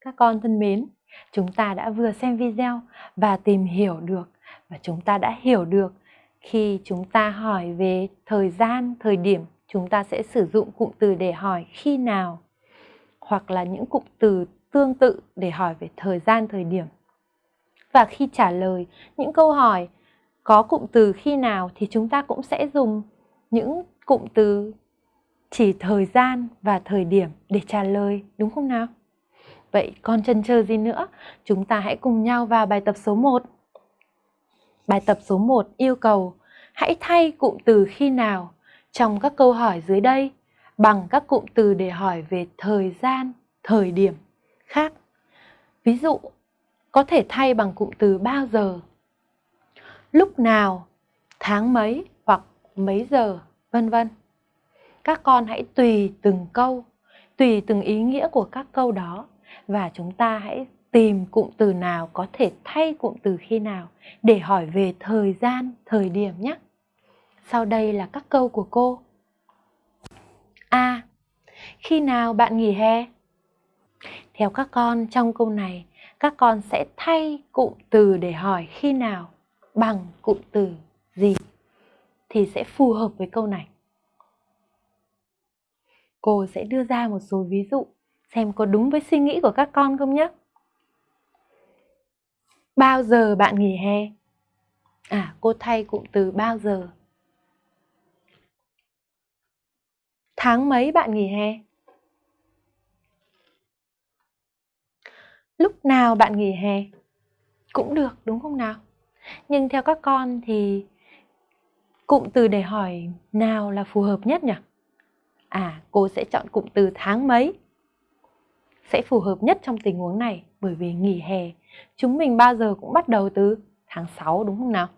Các con thân mến, chúng ta đã vừa xem video và tìm hiểu được và chúng ta đã hiểu được khi chúng ta hỏi về thời gian, thời điểm, chúng ta sẽ sử dụng cụm từ để hỏi khi nào hoặc là những cụm từ tương tự để hỏi về thời gian, thời điểm. Và khi trả lời những câu hỏi có cụm từ khi nào thì chúng ta cũng sẽ dùng những cụm từ chỉ thời gian và thời điểm để trả lời, đúng không nào? Vậy còn chần chờ gì nữa? Chúng ta hãy cùng nhau vào bài tập số 1. Bài tập số 1 yêu cầu hãy thay cụm từ khi nào trong các câu hỏi dưới đây bằng các cụm từ để hỏi về thời gian, thời điểm khác. Ví dụ, có thể thay bằng cụm từ bao giờ, lúc nào, tháng mấy hoặc mấy giờ, vân vân. Các con hãy tùy từng câu, tùy từng ý nghĩa của các câu đó và chúng ta hãy tìm cụm từ nào có thể thay cụm từ khi nào để hỏi về thời gian, thời điểm nhé. Sau đây là các câu của cô. A. Khi nào bạn nghỉ hè? Theo các con trong câu này, các con sẽ thay cụm từ để hỏi khi nào bằng cụm từ gì thì sẽ phù hợp với câu này. Cô sẽ đưa ra một số ví dụ xem có đúng với suy nghĩ của các con không nhé. Bao giờ bạn nghỉ hè? À, cô thay cụm từ bao giờ. Tháng mấy bạn nghỉ hè? Lúc nào bạn nghỉ hè? Cũng được, đúng không nào? Nhưng theo các con thì cụm từ để hỏi nào là phù hợp nhất nhỉ? À, cô sẽ chọn cụm từ tháng mấy sẽ phù hợp nhất trong tình huống này, bởi vì nghỉ hè chúng mình bao giờ cũng bắt đầu từ tháng 6 đúng không nào?